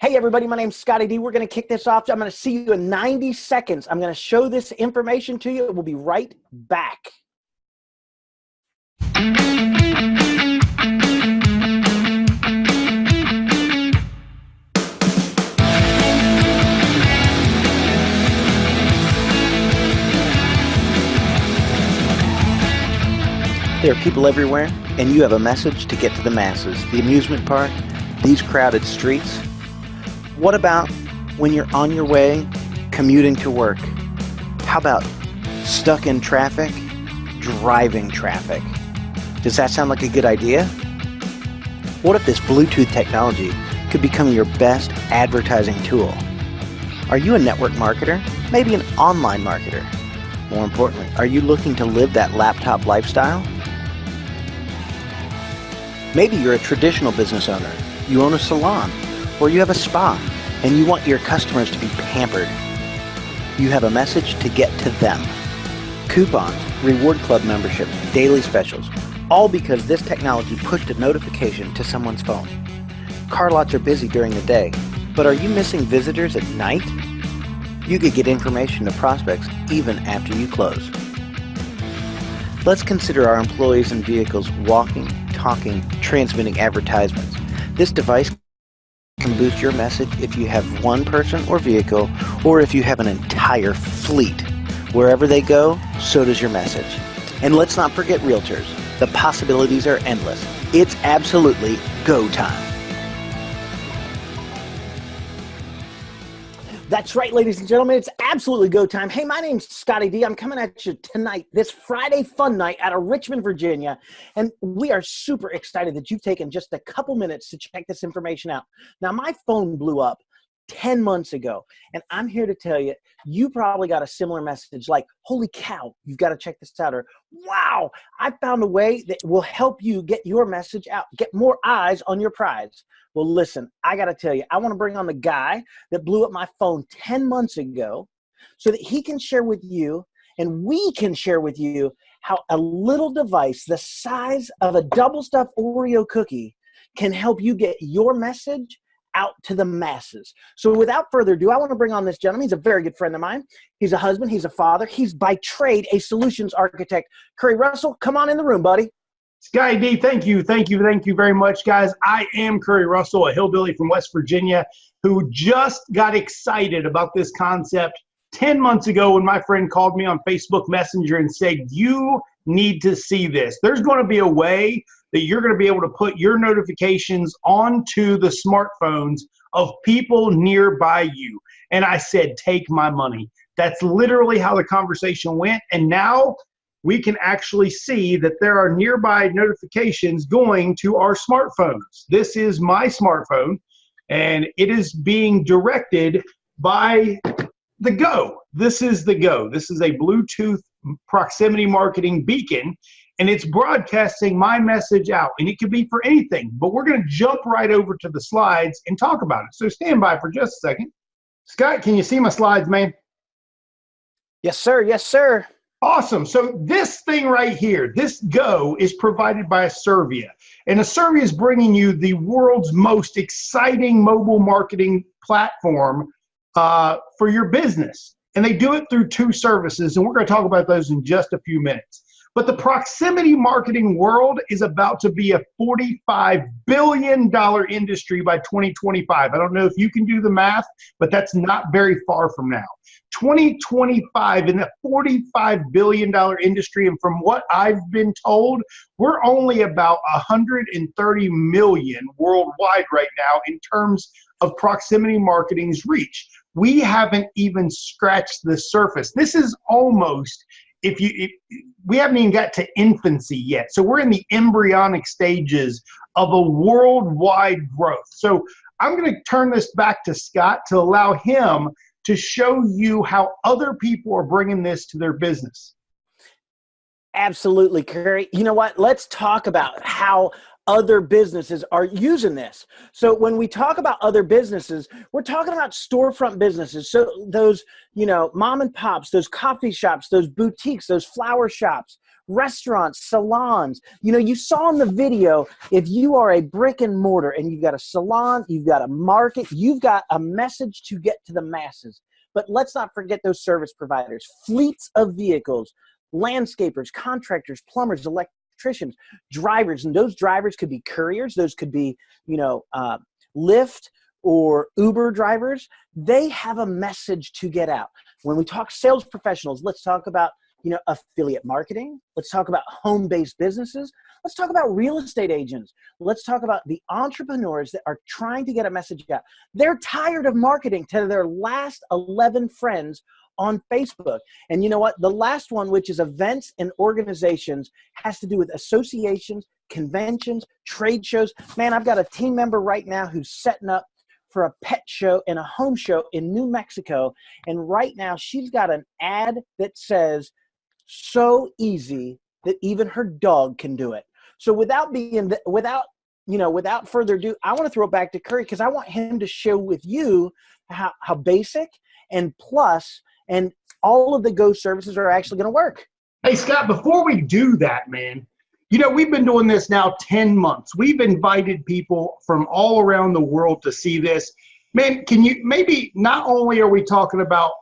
Hey everybody, my name's Scotty D. We're gonna kick this off. I'm gonna see you in 90 seconds. I'm gonna show this information to you. We'll be right back. There are people everywhere, and you have a message to get to the masses. The amusement park, these crowded streets. What about when you're on your way commuting to work? How about stuck in traffic, driving traffic? Does that sound like a good idea? What if this Bluetooth technology could become your best advertising tool? Are you a network marketer? Maybe an online marketer? More importantly, are you looking to live that laptop lifestyle? Maybe you're a traditional business owner. You own a salon or you have a spa and you want your customers to be pampered. You have a message to get to them. Coupons, reward club membership, daily specials, all because this technology pushed a notification to someone's phone. Car lots are busy during the day, but are you missing visitors at night? You could get information to prospects even after you close. Let's consider our employees and vehicles walking, talking, transmitting advertisements. This device can boost your message if you have one person or vehicle, or if you have an entire fleet. Wherever they go, so does your message. And let's not forget realtors. The possibilities are endless. It's absolutely go time. That's right, ladies and gentlemen. It's absolutely go time. Hey, my name's Scotty D. I'm coming at you tonight, this Friday fun night out of Richmond, Virginia. And we are super excited that you've taken just a couple minutes to check this information out. Now, my phone blew up 10 months ago. And I'm here to tell you, you probably got a similar message like, holy cow, you've got to check this out. Or, wow, I found a way that will help you get your message out, get more eyes on your prize. Well, listen, I got to tell you, I want to bring on the guy that blew up my phone 10 months ago so that he can share with you and we can share with you how a little device the size of a double stuffed Oreo cookie can help you get your message out to the masses. So without further ado, I want to bring on this gentleman. He's a very good friend of mine. He's a husband. He's a father. He's by trade a solutions architect. Curry Russell, come on in the room, buddy. Scotty D, thank you, thank you, thank you very much, guys. I am Curry Russell, a hillbilly from West Virginia, who just got excited about this concept 10 months ago when my friend called me on Facebook Messenger and said, You need to see this. There's going to be a way that you're going to be able to put your notifications onto the smartphones of people nearby you. And I said, Take my money. That's literally how the conversation went. And now we can actually see that there are nearby notifications going to our smartphones. This is my smartphone, and it is being directed by the Go. This is the Go. This is a Bluetooth proximity marketing beacon, and it's broadcasting my message out. And it could be for anything, but we're going to jump right over to the slides and talk about it. So stand by for just a second. Scott, can you see my slides, man? Yes, sir. Yes, sir. Awesome. So this thing right here, this Go, is provided by Servia. And Servia is bringing you the world's most exciting mobile marketing platform uh, for your business. And they do it through two services, and we're going to talk about those in just a few minutes. But the proximity marketing world is about to be a $45 billion industry by 2025. I don't know if you can do the math, but that's not very far from now. 2025 in a $45 billion industry. And from what I've been told, we're only about 130 million worldwide right now in terms of proximity marketing's reach. We haven't even scratched the surface. This is almost if you if, we haven't even got to infancy yet. So we're in the embryonic stages of a worldwide growth. So i'm going to turn this back to scott to allow him to show you how other people are bringing this to their business. Absolutely curry you know what? Let's talk about how other businesses are using this. So when we talk about other businesses, we're talking about storefront businesses. So those, you know, mom and pops, those coffee shops, those boutiques, those flower shops, restaurants, salons. You know, you saw in the video, if you are a brick and mortar and you've got a salon, you've got a market, you've got a message to get to the masses. But let's not forget those service providers, fleets of vehicles, landscapers, contractors, plumbers, electricians, drivers, and those drivers could be couriers, those could be, you know, uh, Lyft or Uber drivers. They have a message to get out. When we talk sales professionals, let's talk about you know, affiliate marketing. Let's talk about home-based businesses. Let's talk about real estate agents. Let's talk about the entrepreneurs that are trying to get a message out. They're tired of marketing to their last 11 friends on Facebook. And you know what? The last one, which is events and organizations, has to do with associations, conventions, trade shows. Man, I've got a team member right now who's setting up for a pet show and a home show in New Mexico. And right now she's got an ad that says, so easy that even her dog can do it. So without being, without, you know, without further ado, I want to throw it back to Curry because I want him to show with you how, how basic and plus and all of the Go services are actually going to work. Hey, Scott, before we do that, man, you know, we've been doing this now 10 months. We've invited people from all around the world to see this. Man, can you maybe not only are we talking about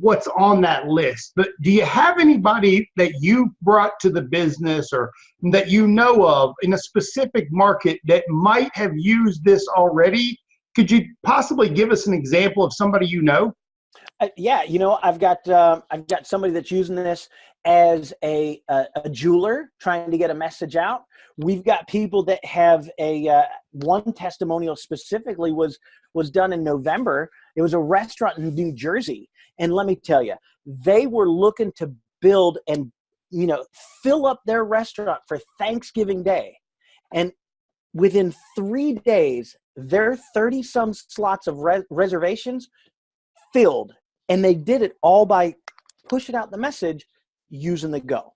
what's on that list. But do you have anybody that you brought to the business or that you know of in a specific market that might have used this already? Could you possibly give us an example of somebody you know? Yeah, you know, I've got uh, I've got somebody that's using this as a, a, a jeweler trying to get a message out. We've got people that have a uh, one testimonial specifically was was done in November. It was a restaurant in New Jersey, and let me tell you, they were looking to build and you know fill up their restaurant for Thanksgiving Day, and within three days, their thirty some slots of re reservations filled and they did it all by pushing out the message using the Go.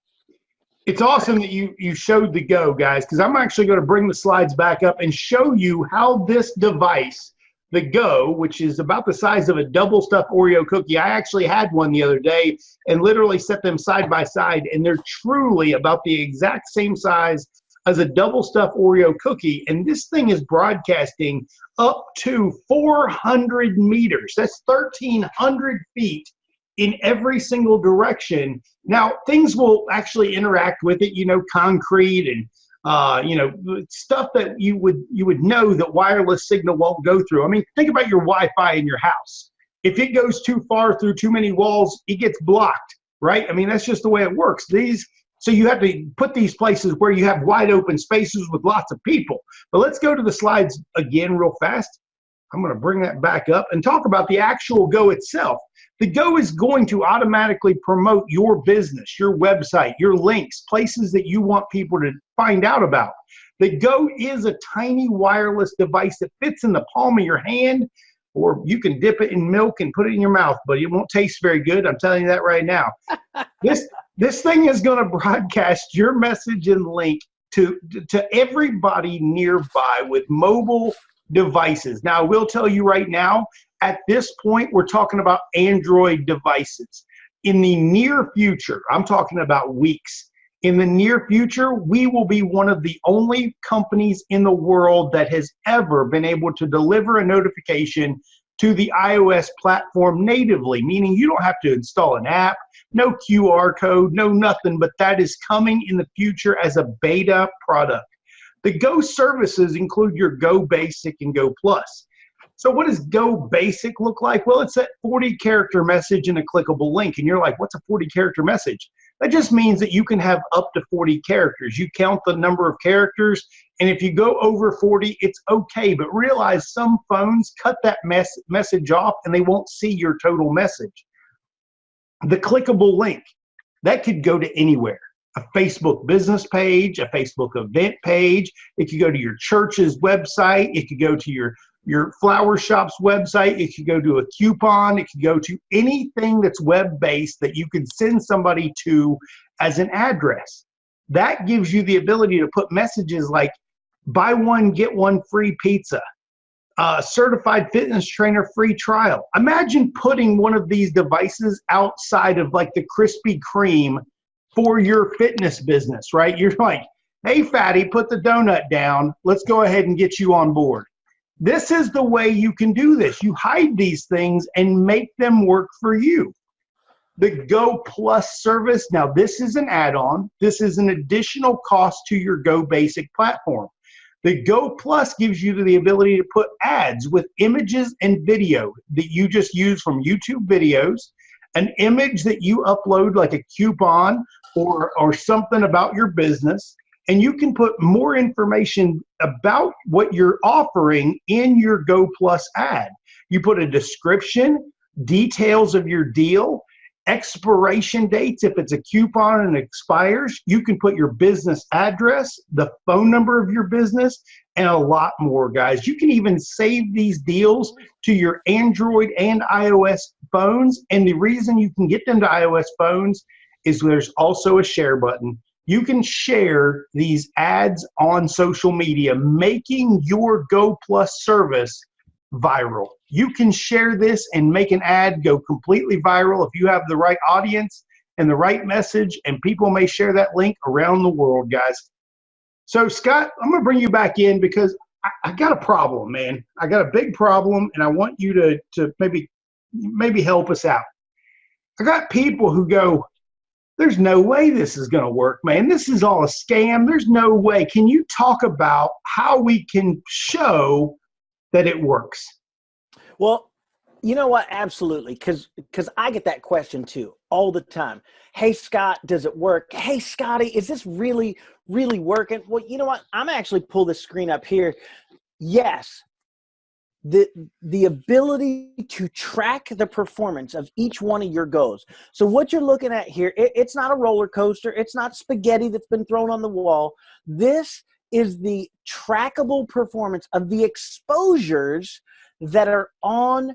It's awesome that you you showed the Go, guys, because I'm actually going to bring the slides back up and show you how this device, the Go, which is about the size of a double stuffed Oreo cookie. I actually had one the other day and literally set them side by side, and they're truly about the exact same size as a double stuffed Oreo cookie. And this thing is broadcasting up to 400 meters. That's 1,300 feet in every single direction. Now, things will actually interact with it, you know, concrete and uh, you know, stuff that you would you would know that wireless signal won't go through. I mean, think about your Wi-Fi in your house. If it goes too far through too many walls, it gets blocked, right? I mean, that's just the way it works. These so you have to put these places where you have wide open spaces with lots of people. But let's go to the slides again real fast. I'm going to bring that back up and talk about the actual Go itself. The Go is going to automatically promote your business, your website, your links, places that you want people to find out about. The Go is a tiny wireless device that fits in the palm of your hand, or you can dip it in milk and put it in your mouth, but it won't taste very good. I'm telling you that right now. this this thing is going to broadcast your message and link to, to everybody nearby with mobile devices. Now, I will tell you right now, at this point, we're talking about Android devices. In the near future, I'm talking about weeks, in the near future, we will be one of the only companies in the world that has ever been able to deliver a notification to the iOS platform natively, meaning you don't have to install an app, no QR code, no nothing, but that is coming in the future as a beta product. The Go services include your Go Basic and Go Plus. So what does Go Basic look like? Well, it's that 40 character message and a clickable link. And you're like, what's a 40 character message? That just means that you can have up to 40 characters. You count the number of characters, and if you go over 40, it's okay. But realize some phones cut that mess message off and they won't see your total message. The clickable link, that could go to anywhere. A Facebook business page, a Facebook event page. It could go to your church's website. It could go to your your flower shop's website. It could go to a coupon. It could go to anything that's web based that you could send somebody to as an address. That gives you the ability to put messages like buy one, get one free pizza, uh, certified fitness trainer free trial. Imagine putting one of these devices outside of like the Krispy Kreme for your fitness business, right? You're like, hey, fatty, put the donut down. Let's go ahead and get you on board. This is the way you can do this. You hide these things and make them work for you. The Go Plus service, now this is an add on, this is an additional cost to your Go Basic platform. The Go Plus gives you the ability to put ads with images and video that you just use from YouTube videos, an image that you upload like a coupon or, or something about your business, and you can put more information about what you're offering in your Go Plus ad. You put a description, details of your deal, expiration dates. If it's a coupon and expires, you can put your business address, the phone number of your business, and a lot more, guys. You can even save these deals to your Android and iOS phones. And the reason you can get them to iOS phones is there's also a share button. You can share these ads on social media, making your Go Plus service viral. You can share this and make an ad go completely viral if you have the right audience and the right message, and people may share that link around the world, guys. So, Scott, I'm going to bring you back in because I, I got a problem, man. I got a big problem, and I want you to, to maybe maybe help us out. I got people who go, there's no way this is going to work, man. This is all a scam. There's no way. Can you talk about how we can show that it works? Well, you know what? Absolutely. Cause, cause I get that question too all the time. Hey, Scott, does it work? Hey, Scotty, is this really, really working? Well, you know what? I'm actually pull the screen up here. Yes. The, the ability to track the performance of each one of your goals. So what you're looking at here, it, it's not a roller coaster. It's not spaghetti that's been thrown on the wall. This is the trackable performance of the exposures that are on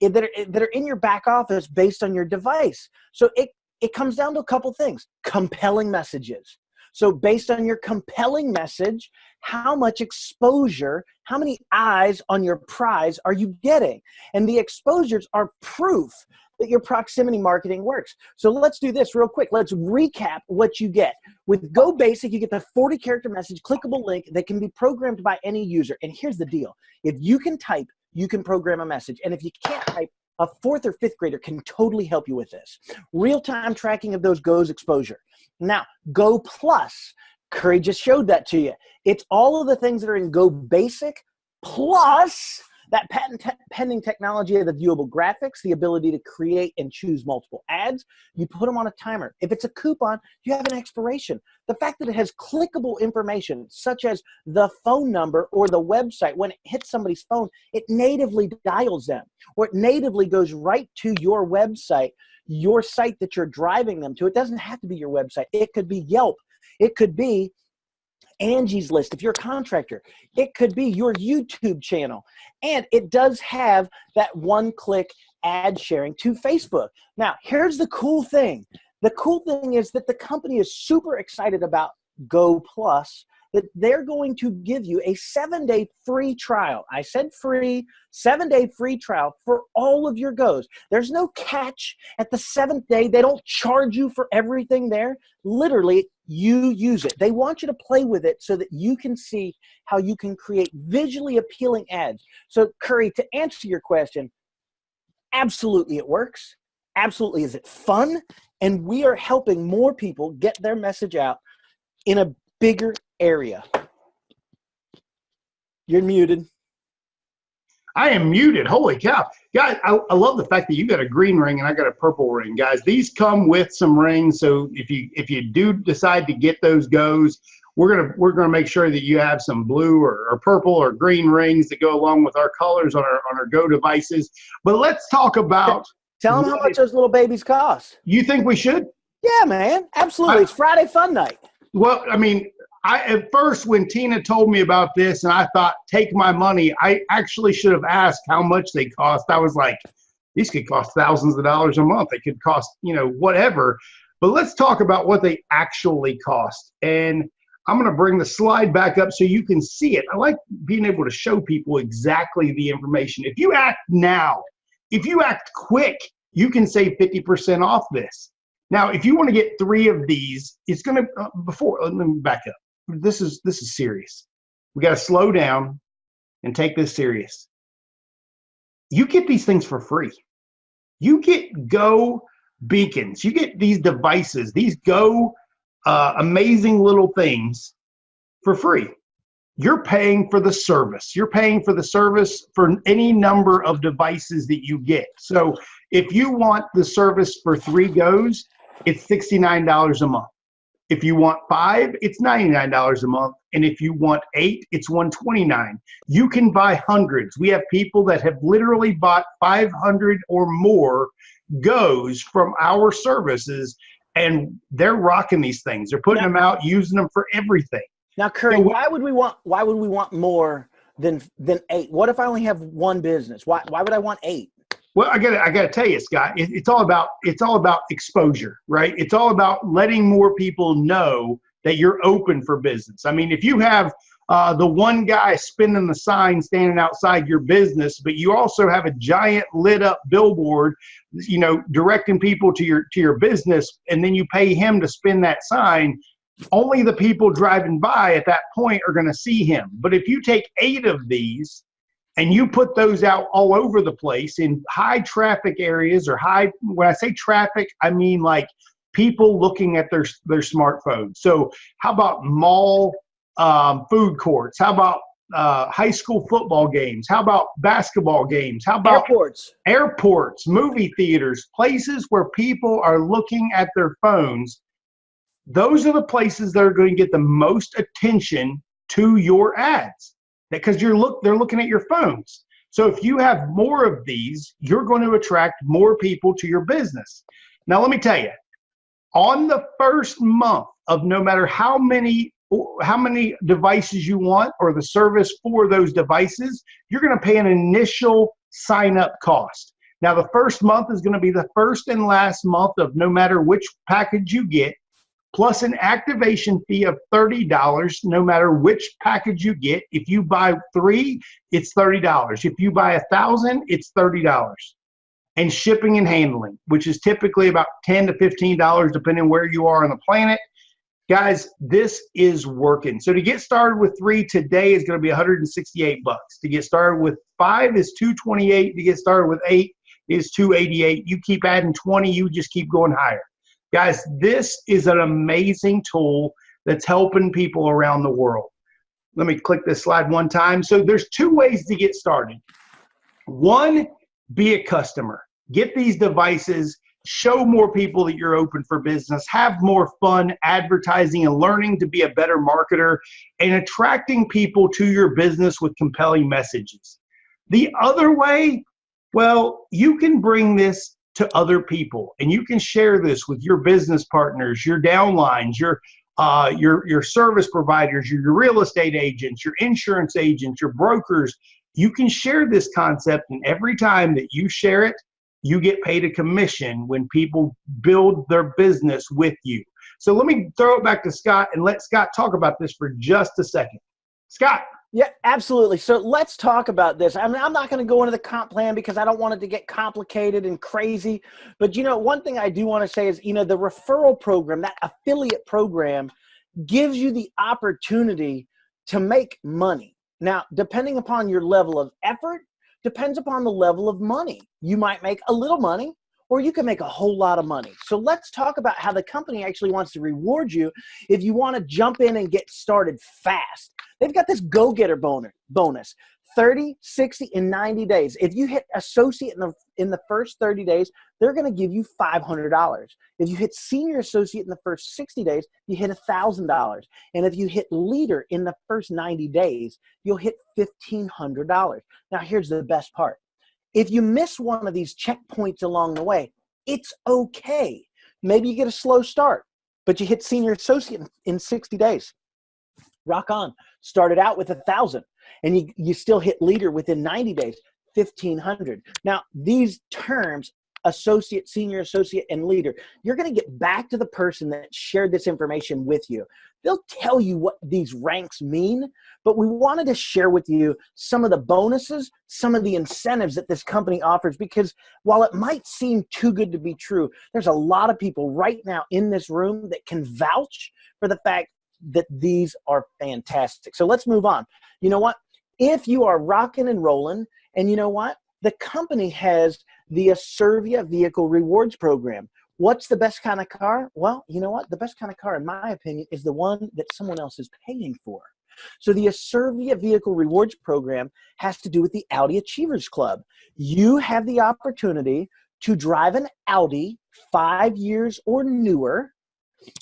eh, that are, eh, that are in your back office based on your device. So it it comes down to a couple things. Compelling messages. So based on your compelling message, how much exposure, how many eyes on your prize are you getting? And the exposures are proof that your proximity marketing works. So let's do this real quick. Let's recap what you get. With Go Basic, you get the 40 character message, clickable link that can be programmed by any user. And here's the deal. If you can type you can program a message. And if you can't type, a fourth or fifth grader can totally help you with this. Real-time tracking of those goes exposure. Now, Go Plus, Curry just showed that to you. It's all of the things that are in Go Basic plus that patent te pending technology of the viewable graphics, the ability to create and choose multiple ads, you put them on a timer. If it's a coupon, you have an expiration. The fact that it has clickable information, such as the phone number or the website, when it hits somebody's phone, it natively dials them, or it natively goes right to your website, your site that you're driving them to. It doesn't have to be your website. It could be Yelp. It could be Angie's List if you're a contractor. It could be your YouTube channel. And it does have that one click ad sharing to Facebook. Now, here's the cool thing. The cool thing is that the company is super excited about Go Plus that they're going to give you a seven day free trial. I said free, seven day free trial for all of your goes. There's no catch at the seventh day. They don't charge you for everything there. Literally, you use it. They want you to play with it so that you can see how you can create visually appealing ads. So, Curry, to answer your question, absolutely it works. Absolutely, is it fun? And we are helping more people get their message out in a bigger area. You're muted. I am muted. Holy cow. Guys, I, I, love the fact that you got a green ring and I got a purple ring. Guys, these come with some rings. So if you if you do decide to get those goes, we're gonna we're gonna make sure that you have some blue or, or purple or green rings that go along with our colors on our on our Go devices. But let's talk about Tell them how much those little babies cost. You think we should? Yeah, man. Absolutely. I, it's Friday fun night. Well, I mean, I at first when Tina told me about this and I thought take my money, I actually should have asked how much they cost. I was like, these could cost thousands of dollars a month. They could cost, you know, whatever. But let's talk about what they actually cost. And I'm going to bring the slide back up so you can see it. I like being able to show people exactly the information. If you act now, if you act quick, you can save 50% off this. Now, if you want to get three of these, it's going to, uh, before, let me back up. This is, this is serious. We got to slow down and take this serious. You get these things for free. You get Go beacons. You get these devices, these Go uh, amazing little things for free. You're paying for the service. You're paying for the service for any number of devices that you get. So if you want the service for three goes, it's $69 a month. If you want five, it's $99 a month. And if you want eight, it's 129. You can buy hundreds. We have people that have literally bought 500 or more goes from our services and they're rocking these things. They're putting now, them out, using them for everything. Now, Curry, so, why would we want why would we want more than than eight? What if I only have one business? Why why would I want eight? Well, I got I got to tell you, Scott, it, it's all about it's all about exposure, right? It's all about letting more people know that you're open for business. I mean, if you have uh, the one guy spinning the sign standing outside your business, but you also have a giant lit up billboard, you know, directing people to your to your business, and then you pay him to spin that sign. Only the people driving by at that point are going to see him. But if you take eight of these and you put those out all over the place in high traffic areas or high when i say traffic i mean like people looking at their their smartphones. So how about mall um, food courts? How about uh, high school football games? How about basketball games? How about airports. airports movie theaters places where people are looking at their phones? Those are the places that are going to get the most attention to your ads because you're look they're looking at your phones. So if you have more of these, you're going to attract more people to your business. Now let me tell you, on the first month of no matter how many how many devices you want or the service for those devices, you're going to pay an initial sign up cost. Now the first month is going to be the first and last month of no matter which package you get plus an activation fee of $30 no matter which package you get. If you buy three, it's $30. If you buy a thousand, it's $30. And shipping and handling, which is typically about 10 to $15 depending where you are on the planet. Guys, this is working. So to get started with three today is going to be 168 bucks. To get started with five is 228. To get started with eight is 288. You keep adding 20, you just keep going higher. Guys, this is an amazing tool that's helping people around the world. Let me click this slide one time. So there's two ways to get started. One, be a customer. Get these devices, show more people that you're open for business, have more fun advertising and learning to be a better marketer and attracting people to your business with compelling messages. The other way, well, you can bring this to other people. And you can share this with your business partners, your downlines, your uh, your your service providers, your, your real estate agents, your insurance agents, your brokers. You can share this concept, and every time that you share it, you get paid a commission when people build their business with you. So let me throw it back to Scott and let Scott talk about this for just a second. Scott. Yeah, absolutely. So let's talk about this. I mean, I'm not going to go into the comp plan because I don't want it to get complicated and crazy. But, you know, one thing I do want to say is, you know, the referral program, that affiliate program, gives you the opportunity to make money. Now, depending upon your level of effort, depends upon the level of money. You might make a little money or you can make a whole lot of money. So let's talk about how the company actually wants to reward you if you want to jump in and get started fast. They've got this go-getter bonus, 30, 60, and 90 days. If you hit associate in the, in the first 30 days, they're going to give you $500. If you hit senior associate in the first 60 days, you hit $1,000. And if you hit leader in the first 90 days, you'll hit $1,500. Now, here's the best part. If you miss one of these checkpoints along the way, it's okay. Maybe you get a slow start, but you hit senior associate in 60 days rock on. Started out with a thousand and you, you still hit leader within 90 days, 1500. Now these terms, associate, senior associate, and leader, you're gonna get back to the person that shared this information with you. they'll tell you what these ranks mean, but we wanted to share with you some of the bonuses, some of the incentives that this company offers because while it might seem too good to be true, there's a lot of people right now in this room that can vouch for the fact that these are fantastic. So let's move on. You know what? If you are rocking and rolling, and you know what? The company has the Aservia Vehicle Rewards Program. What's the best kind of car? Well, you know what? The best kind of car, in my opinion, is the one that someone else is paying for. So the Aservia Vehicle Rewards Program has to do with the Audi Achievers Club. You have the opportunity to drive an Audi five years or newer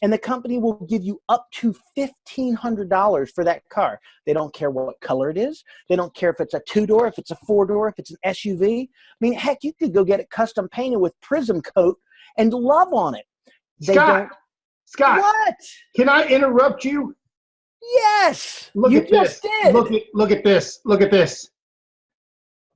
and the company will give you up to $1,500 for that car. They don't care what color it is. They don't care if it's a two-door, if it's a four-door, if it's an SUV. I mean, heck, you could go get it custom painted with Prism Coat and love on it. They Scott, Scott, what? Can I interrupt you? Yes, look you at just this. did. Look at look at this. Look at this.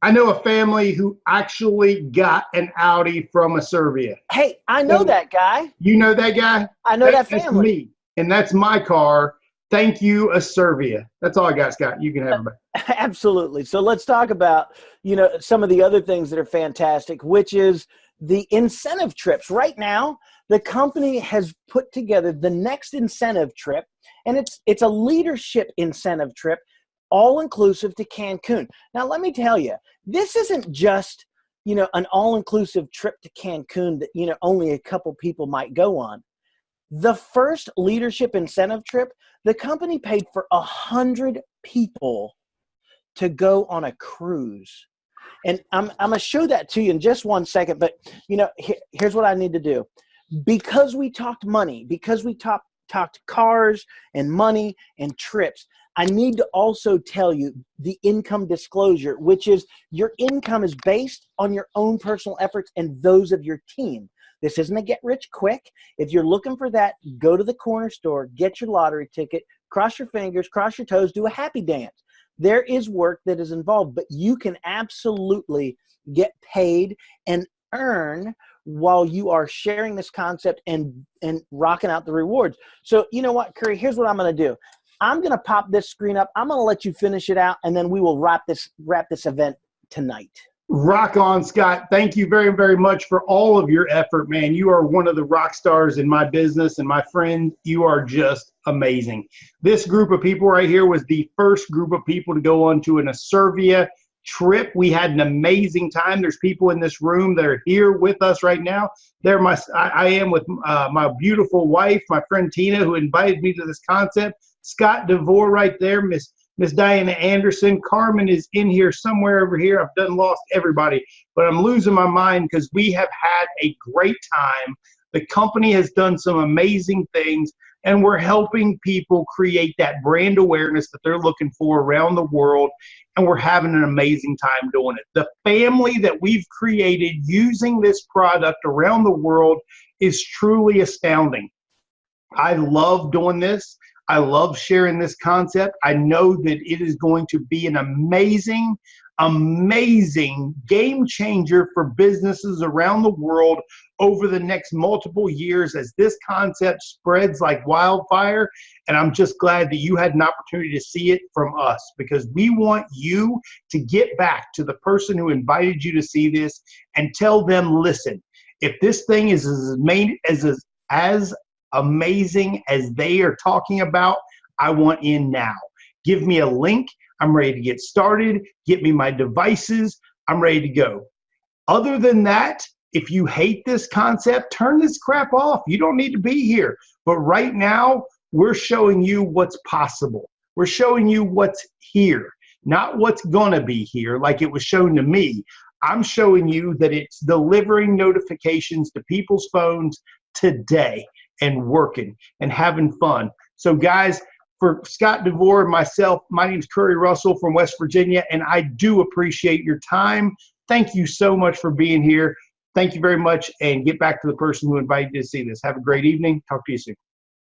I know a family who actually got an Audi from Acervia. Hey, I know so, that guy. You know that guy? I know that, that family. me, and that's my car. Thank you, Acervia. That's all I got, Scott. You can have it Absolutely. So let's talk about you know some of the other things that are fantastic, which is the incentive trips. Right now, the company has put together the next incentive trip, and it's it's a leadership incentive trip all inclusive to Cancun. Now, let me tell you, this isn't just you know an all inclusive trip to Cancun that you know only a couple people might go on. The first leadership incentive trip, the company paid for a hundred people to go on a cruise. And I'm, I'm gonna show that to you in just one second, but you know, here, here's what I need to do. Because we talked money, because we talked talked cars and money and trips, I need to also tell you the income disclosure, which is your income is based on your own personal efforts and those of your team. This isn't a get rich quick. If you're looking for that, go to the corner store, get your lottery ticket, cross your fingers, cross your toes, do a happy dance. There is work that is involved, but you can absolutely get paid and earn while you are sharing this concept and and rocking out the rewards. So you know what, Curry, here's what I'm gonna do. I'm going to pop this screen up. I'm going to let you finish it out, and then we will wrap this wrap this event tonight. Rock on, Scott. Thank you very, very much for all of your effort, man. You are one of the rock stars in my business, and my friend, you are just amazing. This group of people right here was the first group of people to go on to an Acervia trip. We had an amazing time. There's people in this room that are here with us right now. There, my I, I am with uh, my beautiful wife, my friend Tina, who invited me to this concept. Scott DeVore right there, Miss Miss Diana Anderson. Carmen is in here somewhere over here. I've done lost everybody, but I'm losing my mind because we have had a great time. The company has done some amazing things, and we're helping people create that brand awareness that they're looking for around the world. And we're having an amazing time doing it. The family that we've created using this product around the world is truly astounding. I love doing this. I love sharing this concept. I know that it is going to be an amazing, amazing game changer for businesses around the world over the next multiple years as this concept spreads like wildfire. And I'm just glad that you had an opportunity to see it from us because we want you to get back to the person who invited you to see this and tell them, listen, if this thing is as main as as amazing as they are talking about, I want in now. Give me a link. I'm ready to get started. Get me my devices. I'm ready to go. Other than that, if you hate this concept, turn this crap off. You don't need to be here. But right now, we're showing you what's possible. We're showing you what's here, not what's going to be here like it was shown to me. I'm showing you that it's delivering notifications to people's phones today and working and having fun. So, guys, for Scott DeVore and myself, my name is Curry Russell from West Virginia, and I do appreciate your time. Thank you so much for being here. Thank you very much, and get back to the person who invited you to see this. Have a great evening. Talk to you soon.